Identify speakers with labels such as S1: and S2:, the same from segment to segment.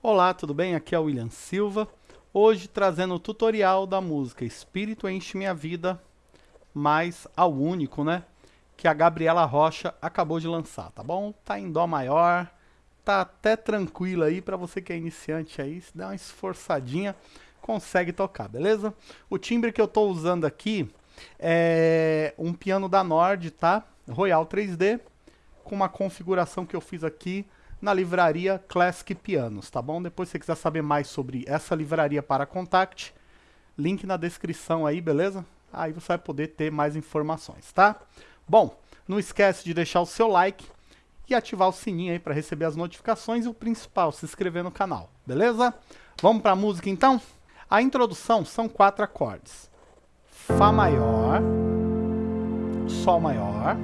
S1: Olá, tudo bem? Aqui é o William Silva. Hoje trazendo o tutorial da música Espírito Enche Minha Vida, mais ao único, né? Que a Gabriela Rocha acabou de lançar, tá bom? Tá em Dó maior, tá até tranquilo aí para você que é iniciante aí, se der uma esforçadinha, consegue tocar, beleza? O timbre que eu tô usando aqui é um piano da Nord, tá? Royal 3D, com uma configuração que eu fiz aqui na livraria Classic Pianos, tá bom? Depois se você quiser saber mais sobre essa livraria para contact, link na descrição aí, beleza? Aí você vai poder ter mais informações, tá? Bom, não esquece de deixar o seu like e ativar o sininho aí para receber as notificações e o principal, se inscrever no canal, beleza? Vamos para a música então? A introdução são quatro acordes. Fá maior, Sol maior,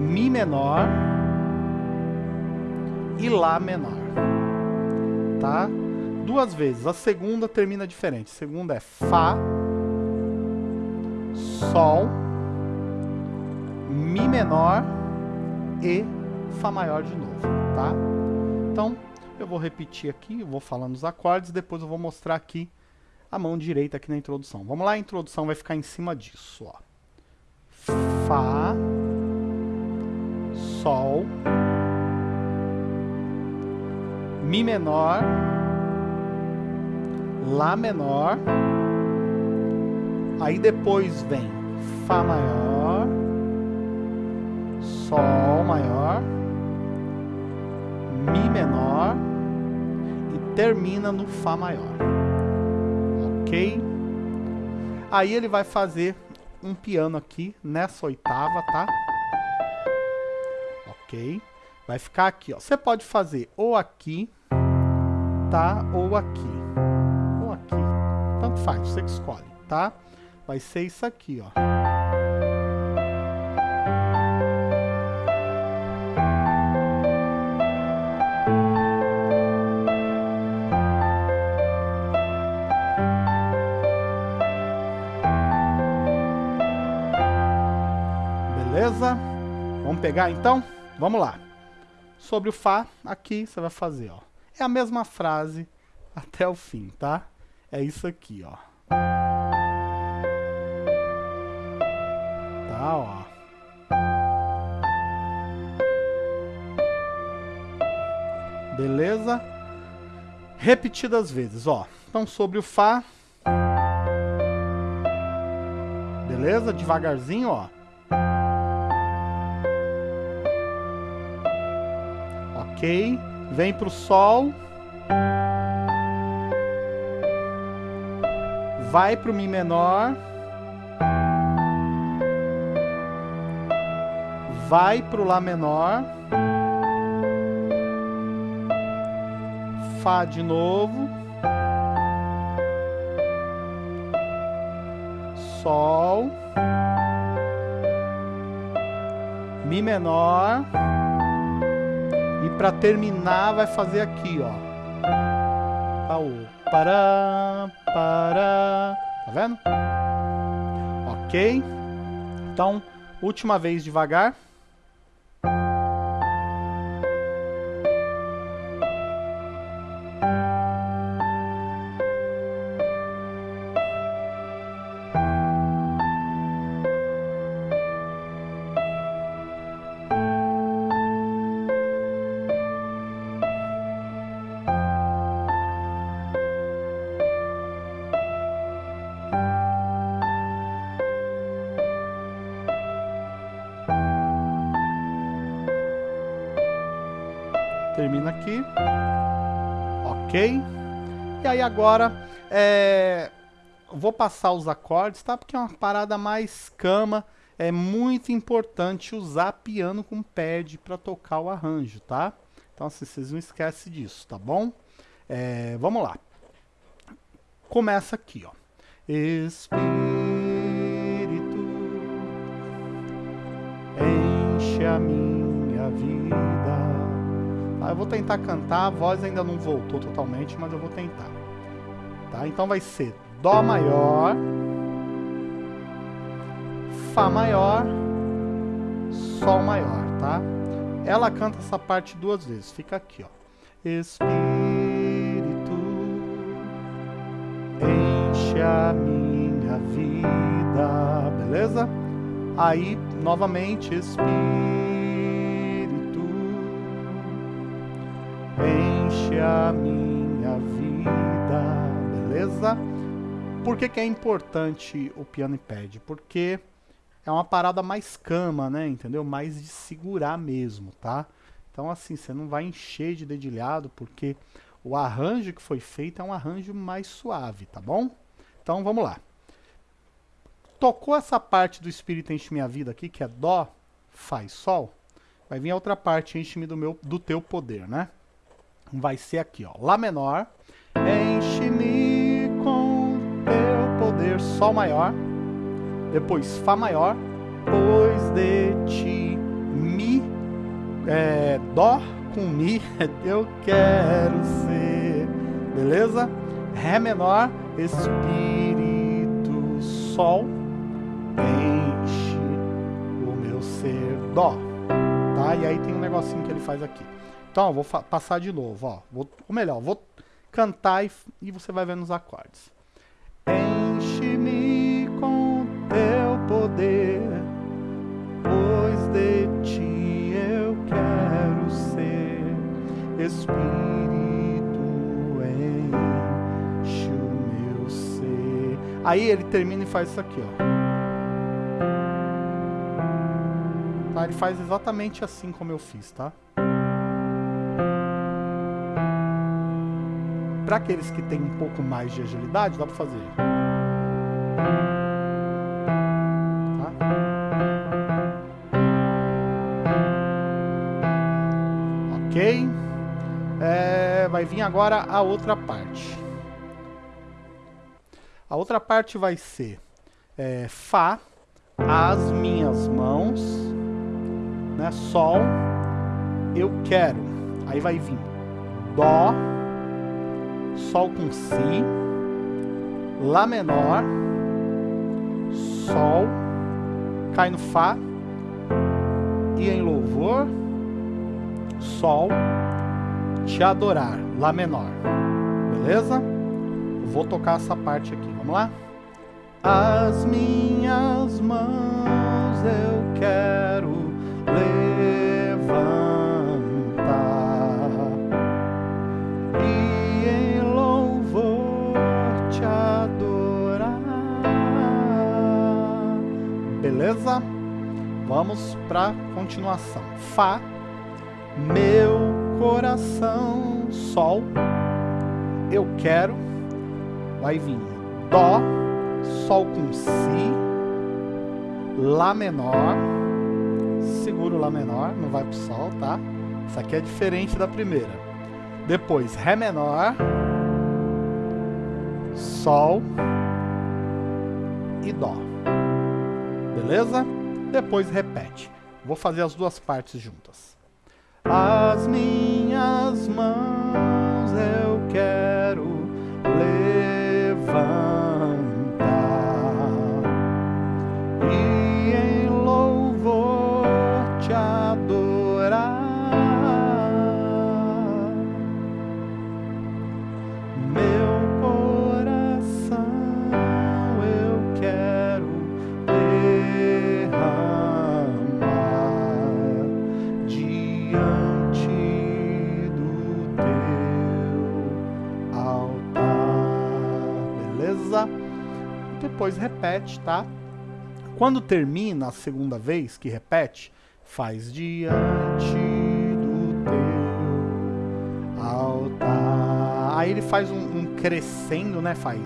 S1: Mi menor, e Lá menor. Tá? Duas vezes. A segunda termina diferente. A segunda é Fá, Sol, Mi menor e Fá maior de novo, tá? Então, eu vou repetir aqui, eu vou falando os acordes, depois eu vou mostrar aqui a mão direita aqui na introdução. Vamos lá, a introdução vai ficar em cima disso, ó. Fá, Sol, Mi menor, Lá menor, aí depois vem Fá maior, Sol maior, Mi menor e termina no Fá maior. Ok? Aí ele vai fazer um piano aqui nessa oitava, tá? Ok? Vai ficar aqui, ó. Você pode fazer ou aqui, tá? Ou aqui. Ou aqui. Tanto faz, você que escolhe, tá? Vai ser isso aqui, ó. Beleza? Vamos pegar então? Vamos lá. Sobre o Fá, aqui você vai fazer, ó. É a mesma frase até o fim, tá? É isso aqui, ó. Tá, ó. Beleza? Repetidas vezes, ó. Então, sobre o Fá. Beleza? Devagarzinho, ó. Ok. Vem para o Sol. Vai para o Mi menor. Vai para o Lá menor. Fá de novo. Sol. Mi menor. Para terminar vai fazer aqui, ó. Tá o. Tá vendo? Ok. Então, última vez devagar. Termina aqui. Ok? E aí agora, é, vou passar os acordes, tá? Porque é uma parada mais cama. É muito importante usar piano com pad para tocar o arranjo, tá? Então assim, vocês não esquecem disso, tá bom? É, vamos lá. Começa aqui, ó. Espírito enche a minha? Eu vou tentar cantar, a voz ainda não voltou totalmente, mas eu vou tentar. Tá? Então vai ser Dó maior, Fá maior, Sol maior, tá? Ela canta essa parte duas vezes, fica aqui, ó. Espírito, enche a minha vida, beleza? Aí, novamente, Espírito, enche a minha vida, beleza? Por que, que é importante o piano e pad? Porque é uma parada mais cama, né? Entendeu? Mais de segurar mesmo, tá? Então, assim, você não vai encher de dedilhado, porque o arranjo que foi feito é um arranjo mais suave, tá bom? Então, vamos lá. Tocou essa parte do Espírito Enche Minha Vida aqui, que é Dó, Faz, Sol. Vai vir a outra parte, Enche-me do, meu, do Teu Poder, né? Vai ser aqui, ó. Lá menor. Enche-me com Teu Poder, Sol maior depois Fá maior, pois de ti, Mi, é, Dó com Mi, eu quero ser, beleza? Ré menor, Espírito, Sol, enche o meu ser, Dó, tá? E aí tem um negocinho que ele faz aqui. Então, vou passar de novo, ó, vou, ou melhor, vou cantar e, e você vai ver nos acordes. Enche-me com teu poder, pois de ti eu quero ser. Espírito, enche o meu ser. Aí ele termina e faz isso aqui, ó. Tá? Ele faz exatamente assim como eu fiz, tá? Para aqueles que têm um pouco mais de agilidade, dá para fazer. ok? É, vai vir agora a outra parte. A outra parte vai ser é, Fá, as minhas mãos, né, Sol, eu quero. Aí vai vir Dó, Sol com Si, Lá menor, Sol, cai no Fá, e em louvor, Sol, te adorar, Lá menor. Beleza? vou tocar essa parte aqui, vamos lá? As minhas mãos eu quero para continuação. Fá meu coração, Sol, eu quero, vai vir Dó, Sol com Si, Lá menor, seguro Lá menor, não vai pro Sol, tá? Isso aqui é diferente da primeira. Depois Ré menor, Sol e Dó. Beleza? Depois repete. Vou fazer as duas partes juntas. As minhas mãos repete, tá? Quando termina a segunda vez que repete, faz diante do teu altar. Aí ele faz um, um crescendo, né? Faz.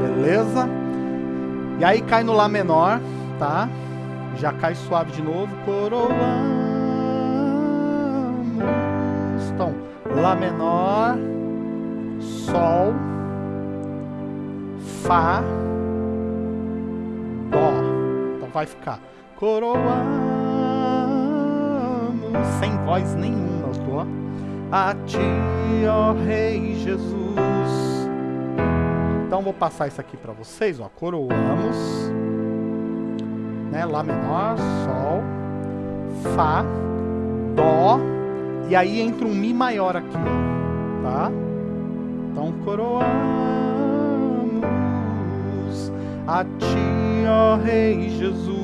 S1: Beleza? E aí cai no Lá menor, tá? Já cai suave de novo. Coroamos. Então, Lá menor, Sol, Fá, Dó. Então vai ficar coroamos sem voz nenhuma, tô. A ti, ó Rei Jesus. Então vou passar isso aqui para vocês, ó. Coroamos, né? Lá menor, Sol, Fá, Dó, e aí entra um Mi maior aqui, tá? Então, coroamos a Ti, ó Rei Jesus.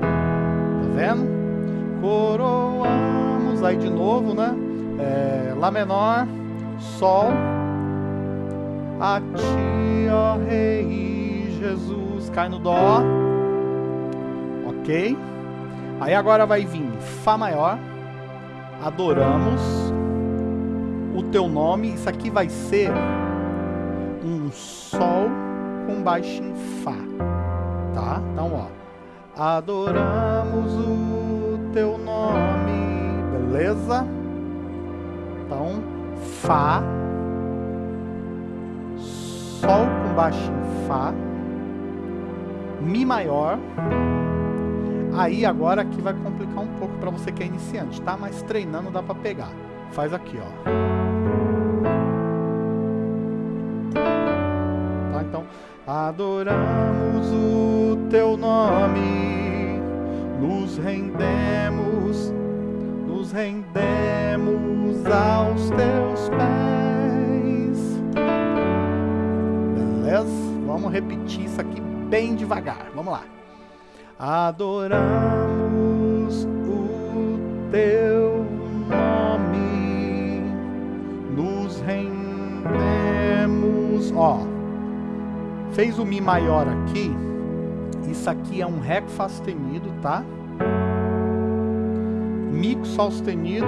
S1: Tá vendo? Coroamos, aí de novo, né? É, Lá menor, Sol, a Ti, ó Rei Jesus. Cai no Dó, ok? Aí agora vai vir Fá maior, adoramos o teu nome. Isso aqui vai ser um Sol com baixo em Fá, tá? Então, ó, adoramos o teu nome, beleza? Então, Fá, Sol com baixo em Fá, Mi maior, Aí agora aqui vai complicar um pouco para você que é iniciante, tá? Mas treinando dá para pegar. Faz aqui, ó. Adoramos o teu nome, nos rendemos, nos rendemos aos teus pés. Beleza? Vamos repetir isso aqui bem devagar. Vamos lá adoramos o teu nome, nos rendemos. Ó, fez o Mi maior aqui, isso aqui é um Ré com Fá sustenido, tá? Mi com Sol sustenido.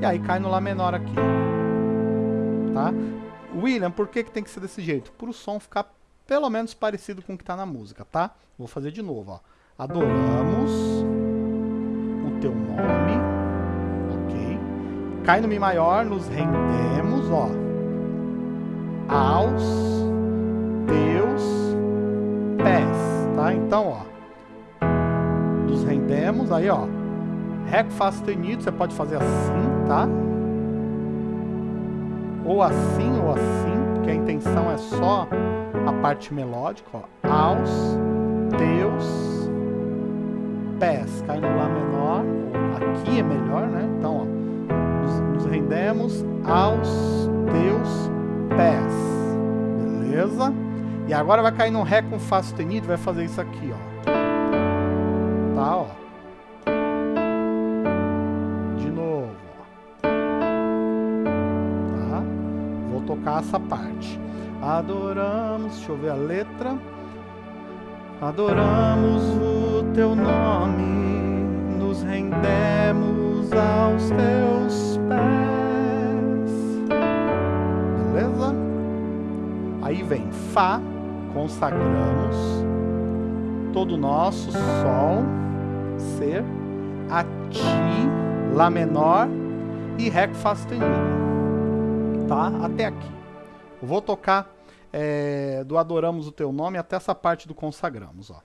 S1: E aí cai no Lá menor aqui, tá? William, por que, que tem que ser desse jeito? Para o som ficar pelo menos parecido com o que está na música, tá? Vou fazer de novo, ó. Adoramos o teu nome, ok? Cai no Mi maior, nos rendemos, ó, aos teus pés, tá? Então, ó, nos rendemos, aí, ó, Fá sustenido, você pode fazer assim, tá? Ou assim, ou assim, porque a intenção é só a parte melódica, ó, aos teus pés. Cai no Lá menor, aqui é melhor, né? Então, ó, nos, nos rendemos aos teus pés. Beleza? E agora vai cair no Ré com Fá sustenido, vai fazer isso aqui, ó. Tá, ó. De novo, ó. Tá? Vou tocar essa parte. Adoramos, deixa eu ver a letra. Adoramos o teu nome, nos rendemos aos teus pés. Aí vem Fá, consagramos todo nosso Sol, Ser, a Ti, Lá menor e Ré com Fá sustenido. Tá? Até aqui. Eu vou tocar é, do Adoramos o Teu Nome até essa parte do Consagramos. Ó.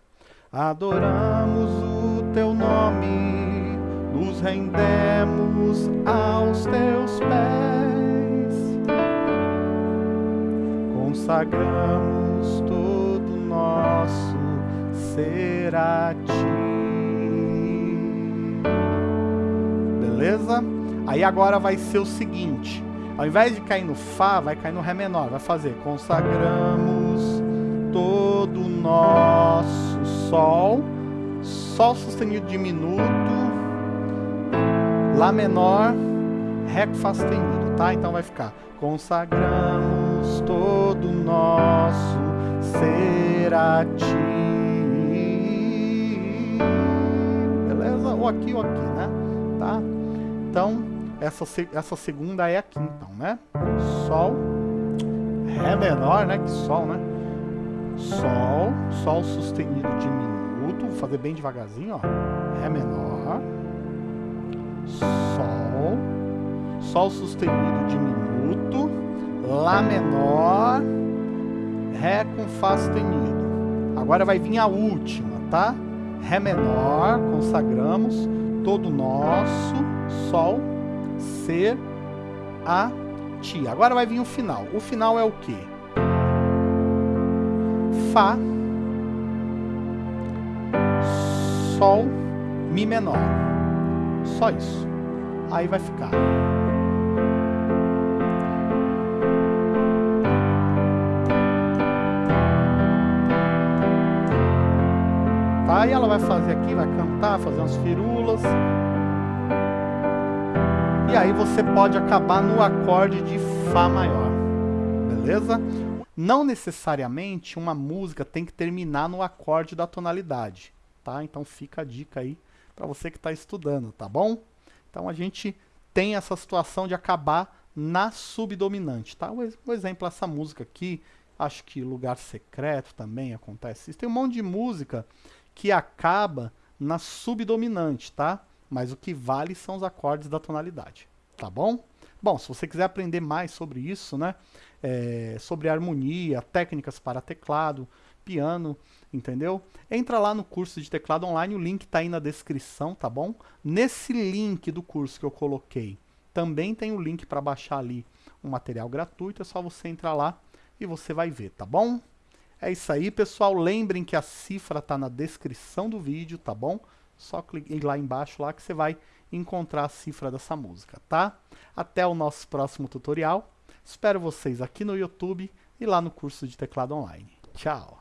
S1: Adoramos o Teu nome, nos rendemos aos Teus pés. Consagramos todo nosso ser a Ti. Beleza? Aí agora vai ser o seguinte ao invés de cair no Fá, vai cair no Ré menor. Vai fazer consagramos todo nosso Sol, Sol sustenido diminuto, Lá menor, Ré sustenido, tá? Então vai ficar consagramos todo nosso ser a Ti. Beleza? Ou aqui ou aqui, né? Tá? Então, essa, essa segunda é aqui, então, né? Sol, Ré menor, né? Que Sol, né? Sol, Sol sustenido diminuto, vou fazer bem devagarzinho, ó. Ré menor, Sol, Sol sustenido diminuto, Lá menor, Ré com Fá sustenido. Agora vai vir a última, tá? Ré menor, consagramos, todo nosso, Sol, ser a ti. Agora vai vir o final. O final é o quê? Fá, Sol, Mi menor. Só isso. Aí vai ficar. E ela vai fazer aqui, vai cantar, fazer umas firulas. E aí você pode acabar no acorde de Fá maior. Beleza? Não necessariamente uma música tem que terminar no acorde da tonalidade, tá? Então fica a dica aí para você que está estudando, tá bom? Então a gente tem essa situação de acabar na subdominante, tá? O exemplo essa música aqui, acho que Lugar Secreto também acontece. Tem um monte de música que acaba na subdominante, tá? Mas o que vale são os acordes da tonalidade, tá bom? Bom, se você quiser aprender mais sobre isso, né? É, sobre harmonia, técnicas para teclado, piano, entendeu? Entra lá no curso de teclado online, o link está aí na descrição, tá bom? Nesse link do curso que eu coloquei, também tem o link para baixar ali um material gratuito, é só você entrar lá e você vai ver, tá bom? É isso aí, pessoal. Lembrem que a cifra está na descrição do vídeo, tá bom? Só clique lá embaixo lá que você vai encontrar a cifra dessa música, tá? Até o nosso próximo tutorial. Espero vocês aqui no YouTube e lá no curso de teclado online. Tchau!